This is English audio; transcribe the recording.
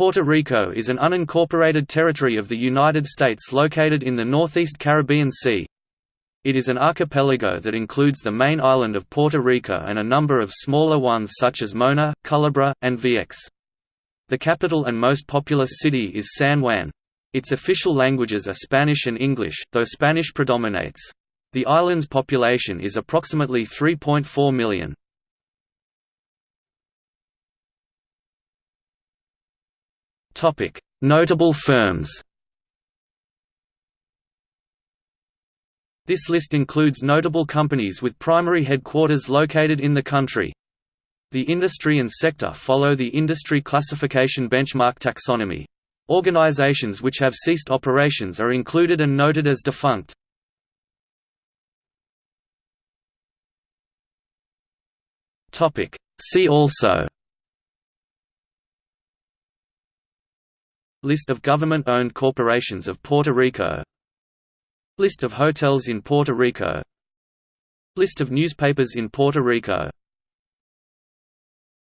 Puerto Rico is an unincorporated territory of the United States located in the northeast Caribbean Sea. It is an archipelago that includes the main island of Puerto Rico and a number of smaller ones such as Mona, Culebra, and Vieques. The capital and most populous city is San Juan. Its official languages are Spanish and English, though Spanish predominates. The island's population is approximately 3.4 million. Notable firms This list includes notable companies with primary headquarters located in the country. The industry and sector follow the industry classification benchmark taxonomy. Organizations which have ceased operations are included and noted as defunct. See also List of government-owned corporations of Puerto Rico. List of hotels in Puerto Rico. List of newspapers in Puerto Rico